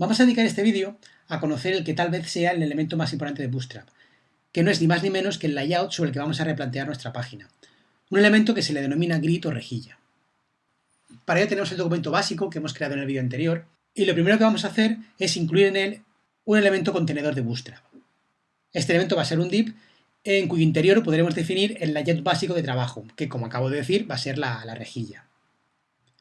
Vamos a dedicar este vídeo a conocer el que tal vez sea el elemento más importante de Bootstrap, que no es ni más ni menos que el layout sobre el que vamos a replantear nuestra página. Un elemento que se le denomina grid o rejilla. Para ello tenemos el documento básico que hemos creado en el vídeo anterior, y lo primero que vamos a hacer es incluir en él un elemento contenedor de Bootstrap. Este elemento va a ser un div en cuyo interior podremos definir el layout básico de trabajo, que como acabo de decir va a ser la, la rejilla.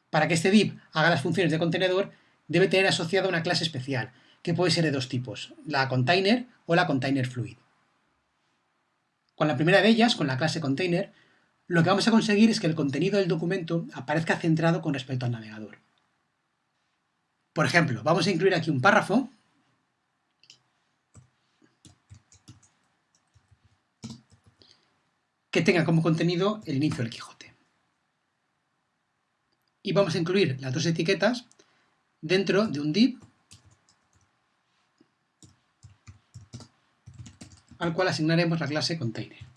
Para que este div haga las funciones de contenedor, debe tener asociada una clase especial, que puede ser de dos tipos, la container o la container fluid. Con la primera de ellas, con la clase container, lo que vamos a conseguir es que el contenido del documento aparezca centrado con respecto al navegador. Por ejemplo, vamos a incluir aquí un párrafo que tenga como contenido el inicio del Quijote. Y vamos a incluir las dos etiquetas dentro de un div al cual asignaremos la clase container.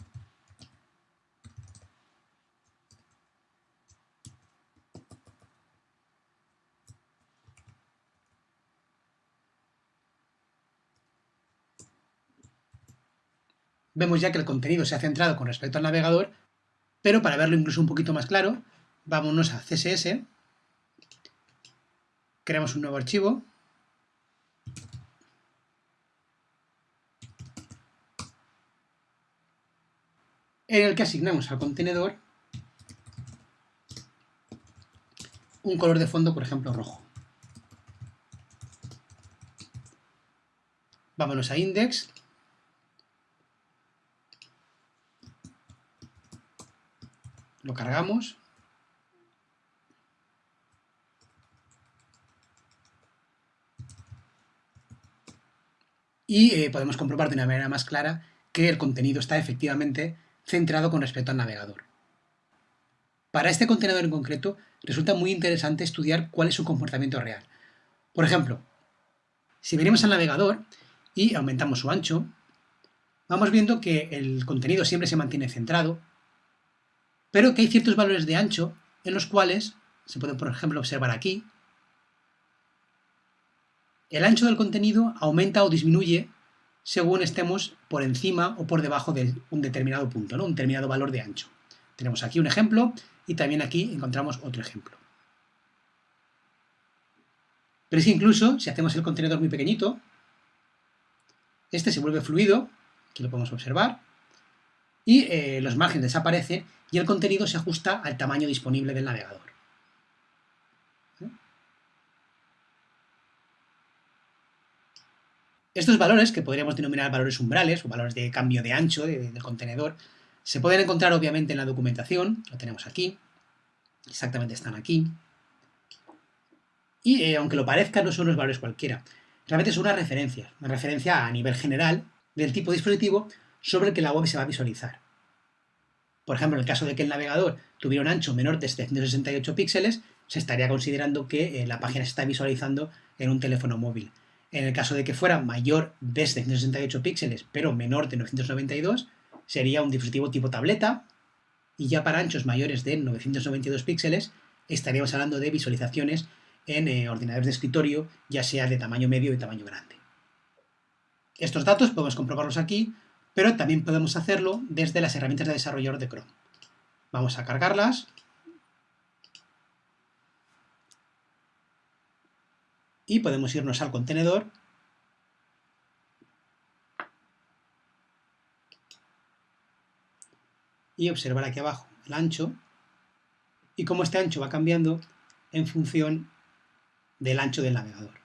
Vemos ya que el contenido se ha centrado con respecto al navegador, pero para verlo incluso un poquito más claro, vámonos a CSS, creamos un nuevo archivo, en el que asignamos al contenedor un color de fondo, por ejemplo, rojo. Vámonos a index. Lo cargamos. Y eh, podemos comprobar de una manera más clara que el contenido está efectivamente centrado con respecto al navegador. Para este contenedor en concreto, resulta muy interesante estudiar cuál es su comportamiento real. Por ejemplo, si venimos al navegador y aumentamos su ancho, vamos viendo que el contenido siempre se mantiene centrado, pero que hay ciertos valores de ancho en los cuales, se puede por ejemplo observar aquí, el ancho del contenido aumenta o disminuye según estemos por encima o por debajo de un determinado punto, ¿no? un determinado valor de ancho. Tenemos aquí un ejemplo y también aquí encontramos otro ejemplo. Pero es que incluso si hacemos el contenedor muy pequeñito, este se vuelve fluido, aquí lo podemos observar, y eh, los márgenes desaparecen y el contenido se ajusta al tamaño disponible del navegador. Estos valores, que podríamos denominar valores umbrales o valores de cambio de ancho del contenedor, se pueden encontrar obviamente en la documentación, lo tenemos aquí, exactamente están aquí, y eh, aunque lo parezca no son los valores cualquiera, realmente son unas referencias, una referencia a nivel general del tipo de dispositivo sobre el que la web se va a visualizar. Por ejemplo, en el caso de que el navegador tuviera un ancho menor de 768 píxeles, se estaría considerando que eh, la página se está visualizando en un teléfono móvil. En el caso de que fuera mayor de 768 píxeles, pero menor de 992, sería un dispositivo tipo tableta, y ya para anchos mayores de 992 píxeles, estaríamos hablando de visualizaciones en eh, ordenadores de escritorio, ya sea de tamaño medio y tamaño grande. Estos datos podemos comprobarlos aquí, pero también podemos hacerlo desde las herramientas de desarrollador de Chrome. Vamos a cargarlas, y podemos irnos al contenedor y observar aquí abajo el ancho y cómo este ancho va cambiando en función del ancho del navegador.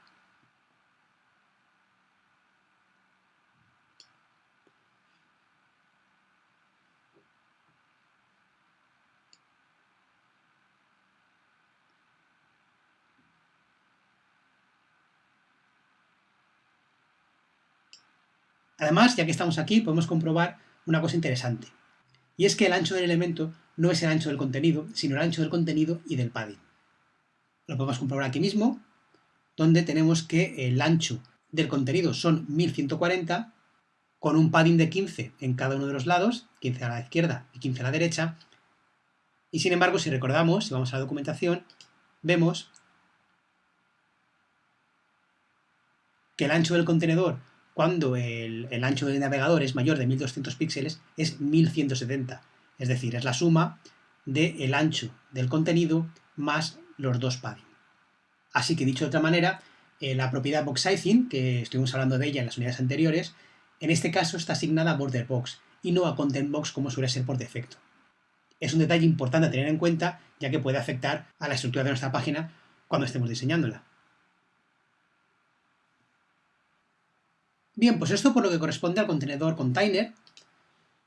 Además, ya que estamos aquí, podemos comprobar una cosa interesante. Y es que el ancho del elemento no es el ancho del contenido, sino el ancho del contenido y del padding. Lo podemos comprobar aquí mismo, donde tenemos que el ancho del contenido son 1140, con un padding de 15 en cada uno de los lados, 15 a la izquierda y 15 a la derecha, y sin embargo, si recordamos, si vamos a la documentación, vemos que el ancho del contenedor cuando el, ancho del navegador es mayor de 1200 píxeles es 1170. Es decir, es la suma del ancho del contenido más los dos padding. Así que dicho de otra manera, eh, la propiedad box sizing, que estuvimos hablando de ella en las unidades anteriores, en este caso está asignada a border box y no a content box como suele ser por defecto. Es un detalle importante a tener en cuenta ya que puede afectar a la estructura de nuestra página cuando estemos diseñándola. Bien, pues esto por lo que corresponde al contenedor container,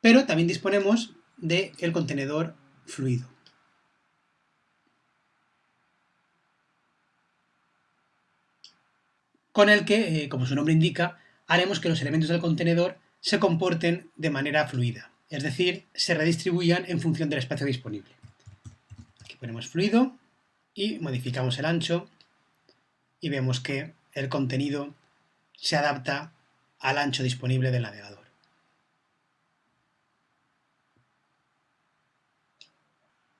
pero también disponemos del contenedor fluido. Con el que, eh, como su nombre indica, haremos que los elementos del contenedor se comporten de manera fluida, es decir, se redistribuyan en función del espacio disponible. Aquí ponemos fluido y modificamos el ancho y vemos que el contenido se adapta al ancho disponible del navegador.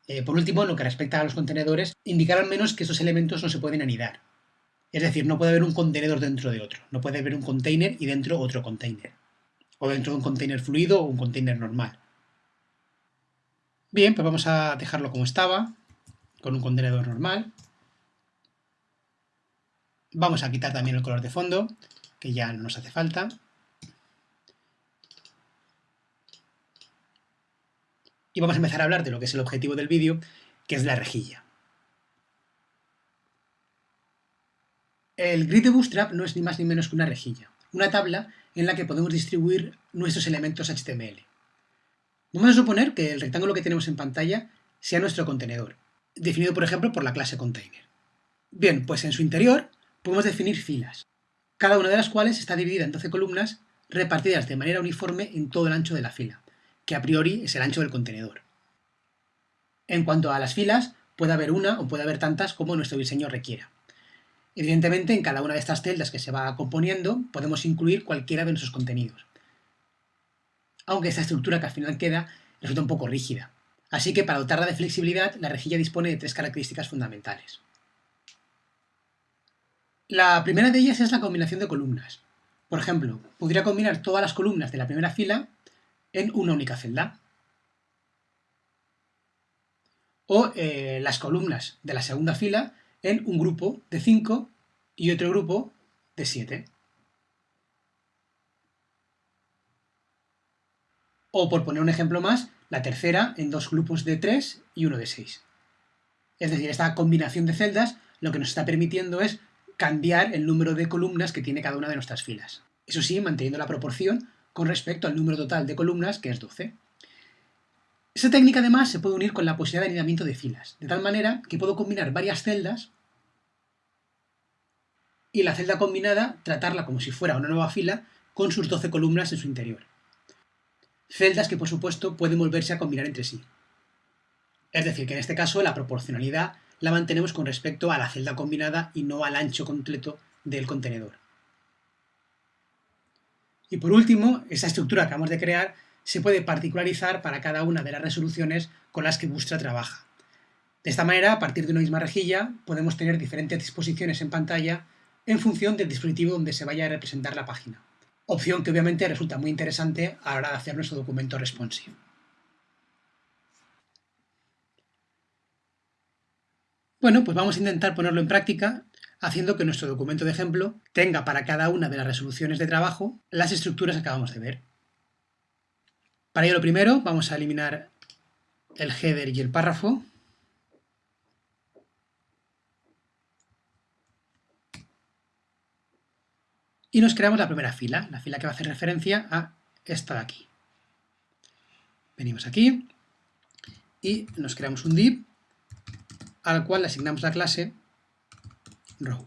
Eh, por último, en lo que respecta a los contenedores, indicar al menos que esos elementos no se pueden anidar. Es decir, no puede haber un contenedor dentro de otro. No puede haber un container y dentro otro container. O dentro de un container fluido o un container normal. Bien, pues vamos a dejarlo como estaba, con un contenedor normal. Vamos a quitar también el color de fondo que ya no nos hace falta. Y vamos a empezar a hablar de lo que es el objetivo del vídeo, que es la rejilla. El grid de Bootstrap no es ni más ni menos que una rejilla, una tabla en la que podemos distribuir nuestros elementos HTML. Vamos a suponer que el rectángulo que tenemos en pantalla sea nuestro contenedor, definido por ejemplo por la clase container. Bien, pues en su interior podemos definir filas cada una de las cuales está dividida en 12 columnas repartidas de manera uniforme en todo el ancho de la fila, que a priori es el ancho del contenedor. En cuanto a las filas, puede haber una o puede haber tantas como nuestro diseño requiera. Evidentemente, en cada una de estas celdas que se va componiendo, podemos incluir cualquiera de nuestros contenidos. Aunque esta estructura que al final queda resulta un poco rígida. Así que para dotarla de flexibilidad, la rejilla dispone de tres características fundamentales. La primera de ellas es la combinación de columnas. Por ejemplo, podría combinar todas las columnas de la primera fila en una única celda. O eh, las columnas de la segunda fila en un grupo de 5 y otro grupo de 7. O por poner un ejemplo más, la tercera en dos grupos de 3 y uno de 6. Es decir, esta combinación de celdas lo que nos está permitiendo es cambiar el número de columnas que tiene cada una de nuestras filas. Eso sí, manteniendo la proporción con respecto al número total de columnas, que es 12. Esta técnica además se puede unir con la posibilidad de anidamiento de filas, de tal manera que puedo combinar varias celdas y la celda combinada tratarla como si fuera una nueva fila con sus 12 columnas en su interior. Celdas que por supuesto pueden volverse a combinar entre sí. Es decir, que en este caso la proporcionalidad la mantenemos con respecto a la celda combinada y no al ancho completo del contenedor. Y por último, esa estructura que acabamos de crear se puede particularizar para cada una de las resoluciones con las que Bootstrap trabaja. De esta manera, a partir de una misma rejilla, podemos tener diferentes disposiciones en pantalla en función del dispositivo donde se vaya a representar la página. Opción que obviamente resulta muy interesante a la hora de hacer nuestro documento responsive. Bueno, pues vamos a intentar ponerlo en práctica haciendo que nuestro documento de ejemplo tenga para cada una de las resoluciones de trabajo las estructuras que acabamos de ver. Para ello lo primero vamos a eliminar el header y el párrafo. Y nos creamos la primera fila, la fila que va a hacer referencia a esta de aquí. Venimos aquí y nos creamos un div al cual le asignamos la clase row.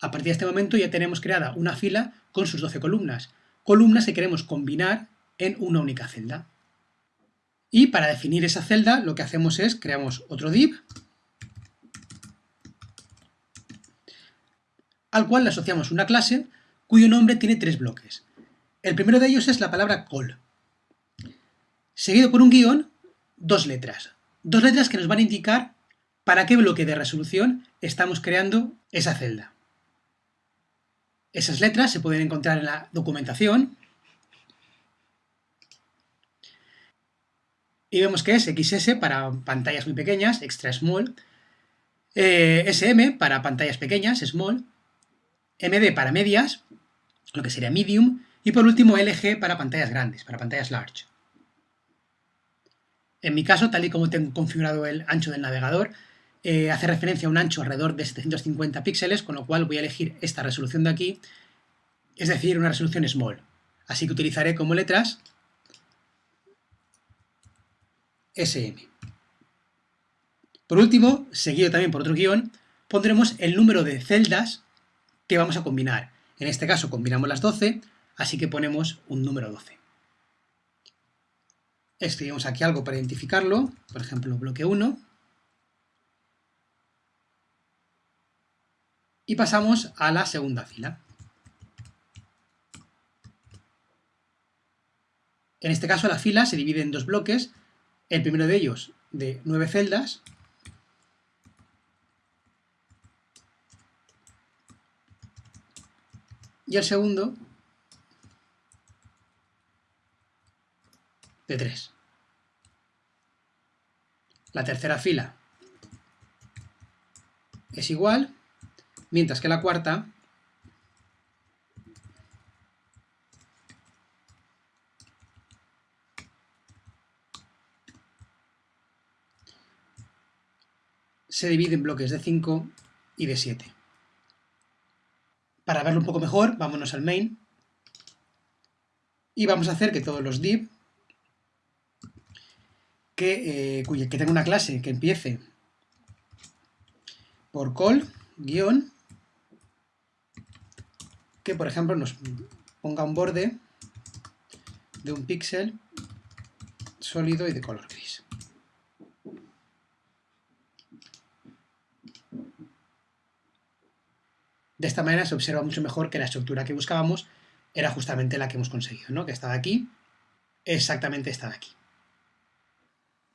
A partir de este momento ya tenemos creada una fila con sus 12 columnas, columnas que queremos combinar en una única celda. Y para definir esa celda lo que hacemos es creamos otro div al cual le asociamos una clase cuyo nombre tiene tres bloques. El primero de ellos es la palabra call, seguido por un guion dos letras. Dos letras que nos van a indicar para qué bloque de resolución estamos creando esa celda. Esas letras se pueden encontrar en la documentación y vemos que es XS para pantallas muy pequeñas, extra small, eh, SM para pantallas pequeñas, small, MD para medias, lo que sería medium, y por último LG para pantallas grandes, para pantallas large. En mi caso, tal y como tengo configurado el ancho del navegador, eh, hace referencia a un ancho alrededor de 750 píxeles, con lo cual voy a elegir esta resolución de aquí, es decir, una resolución small. Así que utilizaré como letras SM. Por último, seguido también por otro guion, pondremos el número de celdas que vamos a combinar. En este caso combinamos las 12, así que ponemos un número 12. Escribimos aquí algo para identificarlo, por ejemplo, bloque 1. Y pasamos a la segunda fila. En este caso la fila se divide en dos bloques, el primero de ellos de nueve celdas, y el segundo de 3. La tercera fila es igual, mientras que la cuarta se divide en bloques de 5 y de 7. Para verlo un poco mejor, vámonos al main y vamos a hacer que todos los div que, eh, que tenga una clase que empiece por call, guion, que por ejemplo nos ponga un borde de un píxel sólido y de color gris. De esta manera se observa mucho mejor que la estructura que buscábamos era justamente la que hemos conseguido, ¿no? que estaba aquí, exactamente esta de aquí.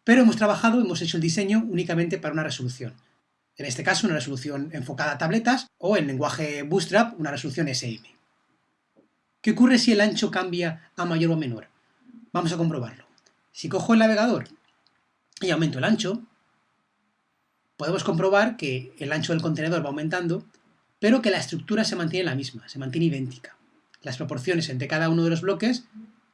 Pero hemos trabajado, hemos hecho el diseño únicamente para una resolución. En este caso, una resolución enfocada a tabletas o en lenguaje Bootstrap, una resolución SM. ¿Qué ocurre si el ancho cambia a mayor o menor? Vamos a comprobarlo. Si cojo el navegador y aumento el ancho, podemos comprobar que el ancho del contenedor va aumentando, pero que la estructura se mantiene la misma, se mantiene idéntica. Las proporciones entre cada uno de los bloques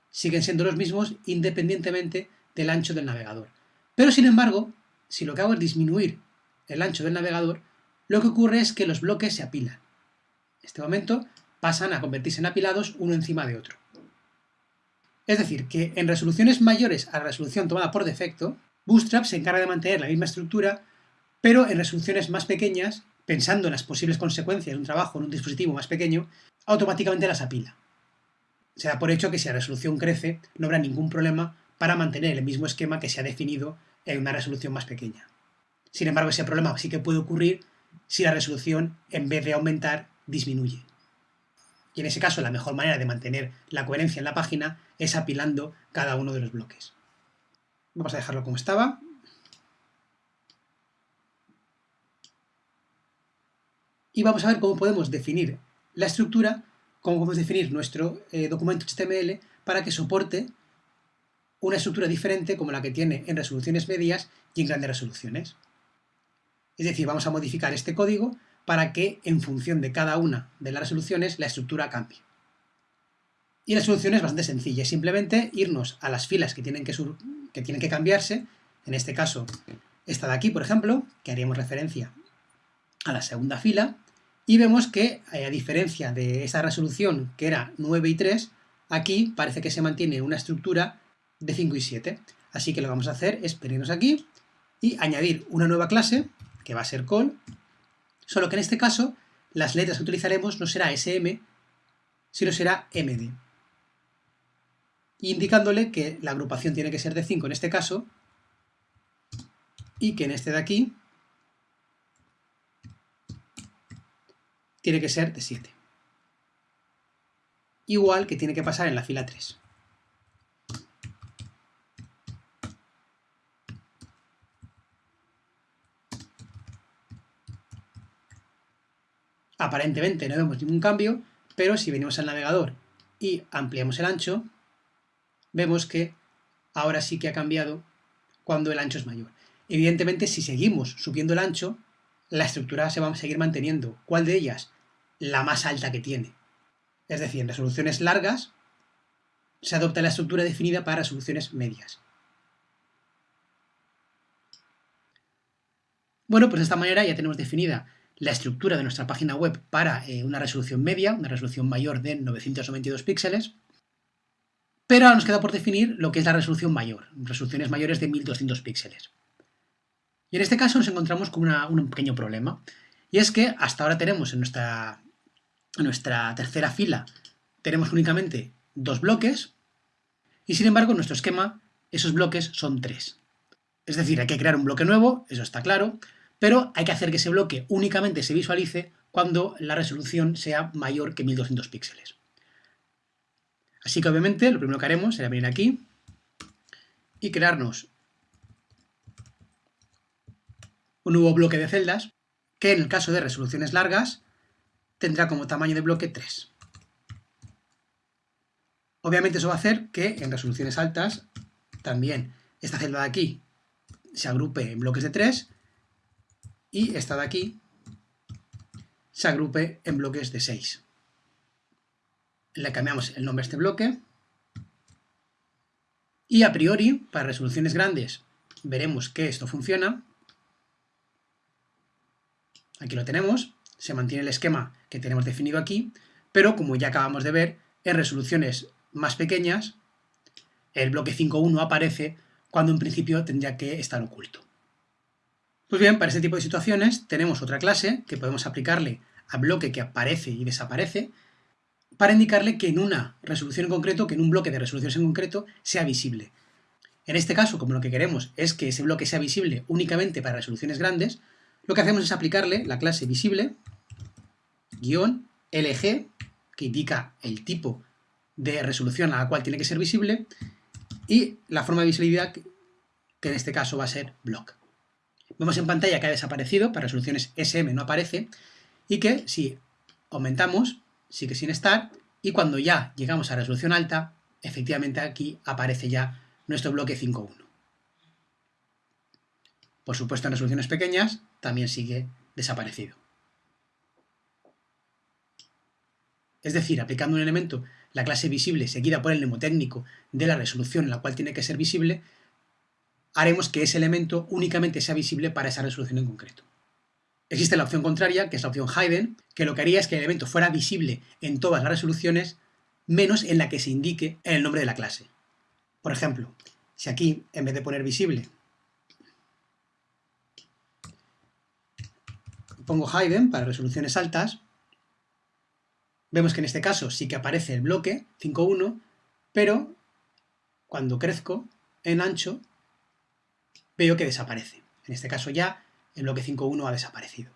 siguen siendo los mismos independientemente del ancho del navegador. Pero sin embargo, si lo que hago es disminuir el ancho del navegador, lo que ocurre es que los bloques se apilan. En este momento pasan a convertirse en apilados uno encima de otro. Es decir, que en resoluciones mayores a la resolución tomada por defecto, Bootstrap se encarga de mantener la misma estructura, pero en resoluciones más pequeñas, pensando en las posibles consecuencias de un trabajo en un dispositivo más pequeño, automáticamente las apila. Se da por hecho que si la resolución crece, no habrá ningún problema para mantener el mismo esquema que se ha definido en una resolución más pequeña. Sin embargo, ese problema sí que puede ocurrir si la resolución, en vez de aumentar, disminuye. Y en ese caso, la mejor manera de mantener la coherencia en la página es apilando cada uno de los bloques. Vamos a dejarlo como estaba. Y vamos a ver cómo podemos definir la estructura, cómo podemos definir nuestro eh, documento HTML para que soporte una estructura diferente como la que tiene en resoluciones medias y en grandes resoluciones. Es decir, vamos a modificar este código para que en función de cada una de las resoluciones la estructura cambie. Y la solución es bastante sencilla, es simplemente irnos a las filas que tienen que, que tienen que cambiarse, en este caso esta de aquí, por ejemplo, que haríamos referencia a la segunda fila, y vemos que, eh, a diferencia de esa resolución que era 9 y 3, aquí parece que se mantiene una estructura de 5 y 7. Así que lo que vamos a hacer es venirnos aquí y añadir una nueva clase, que va a ser call, solo que en este caso las letras que utilizaremos no será SM, sino será MD. Indicándole que la agrupación tiene que ser de 5 en este caso, y que en este de aquí tiene que ser de 7. Igual que tiene que pasar en la fila 3. Aparentemente no vemos ningún cambio, pero si venimos al navegador y ampliamos el ancho, vemos que ahora sí que ha cambiado cuando el ancho es mayor. Evidentemente, si seguimos subiendo el ancho, la estructura se va a seguir manteniendo. ¿Cuál de ellas? La más alta que tiene. Es decir, en resoluciones largas se adopta la estructura definida para resoluciones medias. Bueno, pues de esta manera ya tenemos definida la estructura de nuestra página web para eh, una resolución media, una resolución mayor de 992 píxeles, pero ahora nos queda por definir lo que es la resolución mayor, resoluciones mayores de 1200 píxeles. Y en este caso nos encontramos con un pequeño problema, y es que hasta ahora tenemos en nuestra, en nuestra tercera fila, tenemos únicamente dos bloques, y sin embargo en nuestro esquema esos bloques son tres. Es decir, hay que crear un bloque nuevo, eso está claro, pero hay que hacer que ese bloque únicamente se visualice cuando la resolución sea mayor que 1200 píxeles. Así que obviamente lo primero que haremos será venir aquí y crearnos un nuevo bloque de celdas que en el caso de resoluciones largas tendrá como tamaño de bloque 3. Obviamente eso va a hacer que en resoluciones altas también esta celda de aquí se agrupe en bloques de 3 y esta de aquí se agrupe en bloques de 6. Le cambiamos el nombre a este bloque y a priori, para resoluciones grandes, veremos que esto funciona. Aquí lo tenemos, se mantiene el esquema que tenemos definido aquí, pero como ya acabamos de ver, en resoluciones más pequeñas, el bloque 5.1 aparece cuando en principio tendría que estar oculto. Pues bien, para este tipo de situaciones tenemos otra clase que podemos aplicarle a bloque que aparece y desaparece para indicarle que en una resolución en concreto, que en un bloque de resoluciones en concreto, sea visible. En este caso, como lo que queremos es que ese bloque sea visible únicamente para resoluciones grandes, lo que hacemos es aplicarle la clase visible guion LG, que indica el tipo de resolución a la cual tiene que ser visible, y la forma de visibilidad, que en este caso va a ser block. Vemos en pantalla que ha desaparecido, para resoluciones SM no aparece, y que si aumentamos, sigue sin estar, y cuando ya llegamos a resolución alta, efectivamente aquí aparece ya nuestro bloque 5.1. Por supuesto, en resoluciones pequeñas también sigue desaparecido. Es decir, aplicando un elemento, la clase visible seguida por el mnemotécnico de la resolución en la cual tiene que ser visible, haremos que ese elemento únicamente sea visible para esa resolución en concreto. Existe la opción contraria, que es la opción hidden, que lo que haría es que el elemento fuera visible en todas las resoluciones, menos en la que se indique el nombre de la clase. Por ejemplo, si aquí, en vez de poner visible, pongo hidden para resoluciones altas, vemos que en este caso sí que aparece el bloque 5.1, pero cuando crezco en ancho veo que desaparece. En este caso ya el bloque 5.1 ha desaparecido.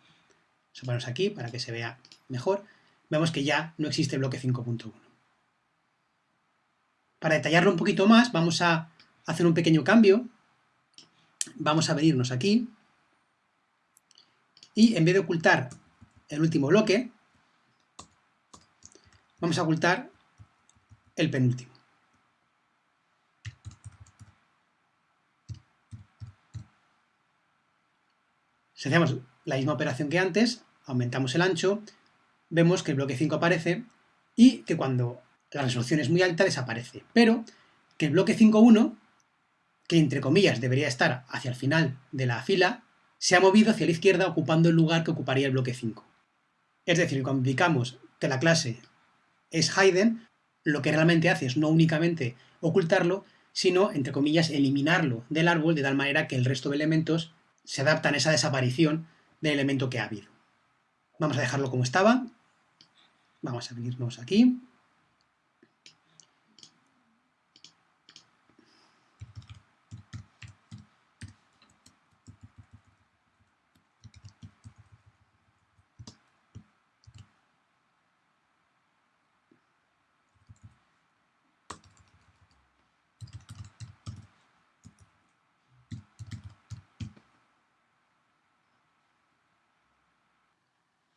Vamos a aquí para que se vea mejor. Vemos que ya no existe el bloque 5.1. Para detallarlo un poquito más, vamos a hacer un pequeño cambio. Vamos a venirnos aquí. Y en vez de ocultar el último bloque, vamos a ocultar el penúltimo. Si hacemos la misma operación que antes, aumentamos el ancho, vemos que el bloque 5 aparece y que cuando la resolución es muy alta desaparece. Pero que el bloque 5.1, que entre comillas debería estar hacia el final de la fila, se ha movido hacia la izquierda ocupando el lugar que ocuparía el bloque 5. Es decir, cuando indicamos que la clase es hidden, lo que realmente hace es no únicamente ocultarlo, sino, entre comillas, eliminarlo del árbol de tal manera que el resto de elementos se adaptan a esa desaparición del elemento que ha habido. Vamos a dejarlo como estaba. Vamos a venirnos aquí.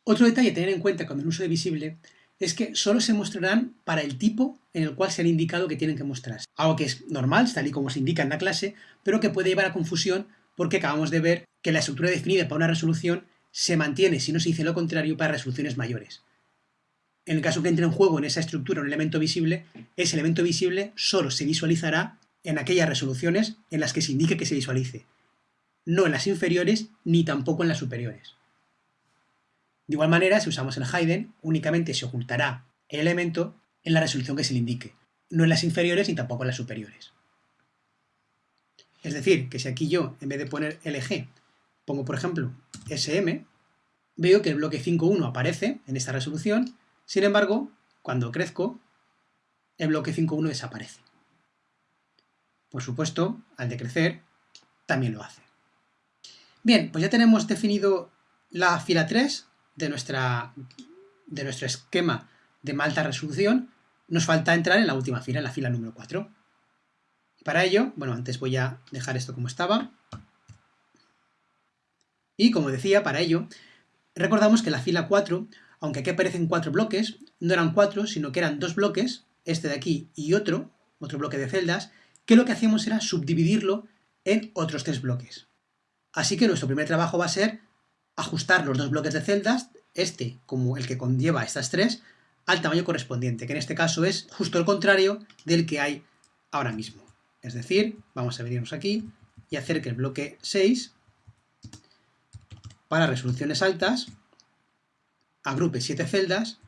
Otro detalle a tener en cuenta con el uso de visible es que solo se mostrarán para el tipo en el cual se han indicado que tienen que mostrarse. Algo que es normal, tal y como se indica en la clase, pero que puede llevar a confusión porque acabamos de ver que la estructura definida para una resolución se mantiene, si no se dice lo contrario, para resoluciones mayores. En el caso que entre en juego en esa estructura un elemento visible, ese elemento visible solo se visualizará en aquellas resoluciones en las que se indique que se visualice, no en las inferiores ni tampoco en las superiores. De igual manera, si usamos el hidden, únicamente se ocultará el elemento en la resolución que se le indique, no en las inferiores ni tampoco en las superiores. Es decir, que si aquí yo, en vez de poner LG, pongo por ejemplo SM, veo que el bloque 5.1 aparece en esta resolución, sin embargo, cuando crezco, el bloque 5.1 desaparece. Por supuesto, al decrecer, también lo hace. Bien, pues ya tenemos definido la fila 3 de, nuestra, de nuestro esquema de alta resolución, nos falta entrar en la última fila, en la fila número 4. Y para ello, bueno, antes voy a dejar esto como estaba. Y como decía, para ello, recordamos que la fila 4, aunque aquí aparecen cuatro bloques, no eran cuatro, sino que eran dos bloques, este de aquí y otro, otro bloque de celdas, que lo que hacíamos era subdividirlo en otros tres bloques. Así que nuestro primer trabajo va a ser ajustar los dos bloques de celdas, este como el que conlleva estas tres, al tamaño correspondiente, que en este caso es justo el contrario del que hay ahora mismo. Es decir, vamos a venirnos aquí y hacer que el bloque 6, para resoluciones altas, agrupe 7 celdas,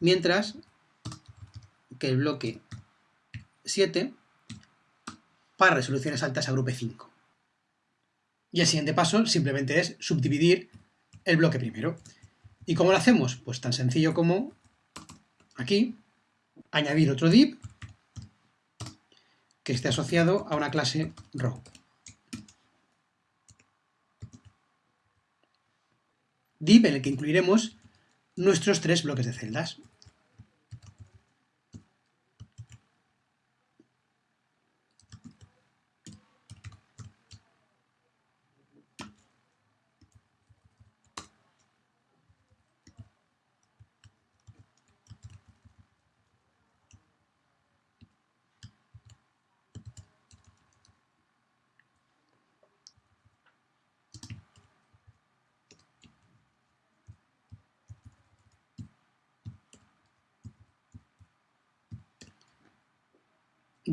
mientras que el bloque 7, para resoluciones altas, agrupe 5. Y el siguiente paso simplemente es subdividir el bloque primero. ¿Y cómo lo hacemos? Pues tan sencillo como aquí, añadir otro div que esté asociado a una clase row. Div en el que incluiremos nuestros tres bloques de celdas.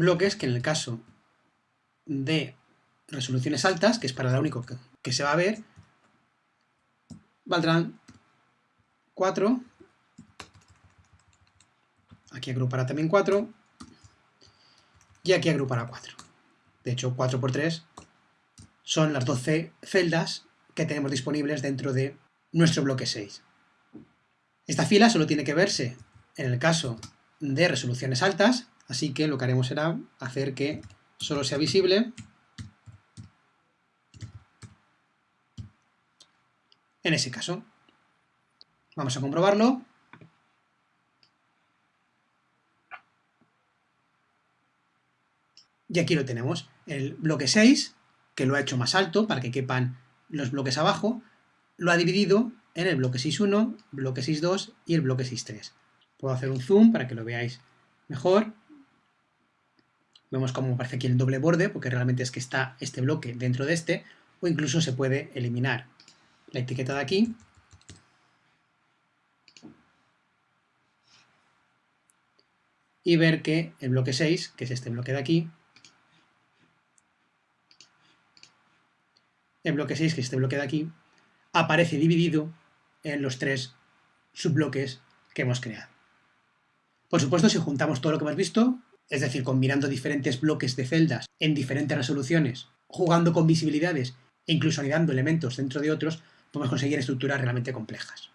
Bloques que en el caso de resoluciones altas, que es para lo único que, se va a ver, valdrán 4, aquí agrupará también 4, y aquí agrupará 4. De hecho, 4 por 3 son las 12 celdas que tenemos disponibles dentro de nuestro bloque 6. Esta fila solo tiene que verse en el caso de resoluciones altas, Así que lo que haremos será hacer que solo sea visible en ese caso. Vamos a comprobarlo. Y aquí lo tenemos, el bloque 6, que lo ha hecho más alto para que quepan los bloques abajo, lo ha dividido en el bloque 6.1, bloque 6.2 y el bloque 6.3. Puedo hacer un zoom para que lo veáis mejor. Vemos cómo aparece aquí el doble borde, porque realmente es que está este bloque dentro de este, o incluso se puede eliminar la etiqueta de aquí. Y ver que el bloque 6, que es este bloque de aquí, el bloque 6, que es este bloque de aquí, aparece dividido en los tres subbloques que hemos creado. Por supuesto, si juntamos todo lo que hemos visto, es decir, combinando diferentes bloques de celdas en diferentes resoluciones, jugando con visibilidades e incluso anidando elementos dentro de otros, podemos conseguir estructuras realmente complejas.